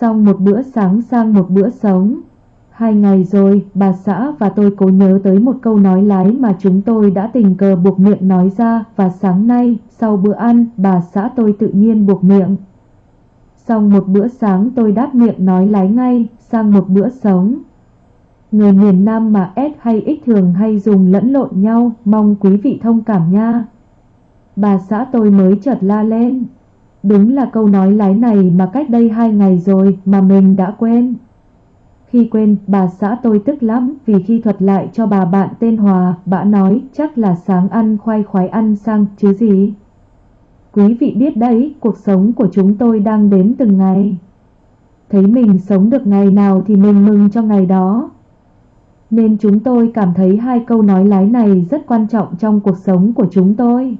Xong một bữa sáng sang một bữa sống. Hai ngày rồi, bà xã và tôi cố nhớ tới một câu nói lái mà chúng tôi đã tình cờ buộc miệng nói ra và sáng nay, sau bữa ăn, bà xã tôi tự nhiên buộc miệng. Xong một bữa sáng tôi đáp miệng nói lái ngay, sang một bữa sống. Người miền Nam mà S hay X thường hay dùng lẫn lộn nhau, mong quý vị thông cảm nha. Bà xã tôi mới chợt la lên. Đúng là câu nói lái này mà cách đây hai ngày rồi mà mình đã quên. Khi quên, bà xã tôi tức lắm vì khi thuật lại cho bà bạn tên Hòa, bà nói chắc là sáng ăn khoai khoái ăn sang chứ gì. Quý vị biết đấy, cuộc sống của chúng tôi đang đến từng ngày. Thấy mình sống được ngày nào thì mình mừng cho ngày đó. Nên chúng tôi cảm thấy hai câu nói lái này rất quan trọng trong cuộc sống của chúng tôi.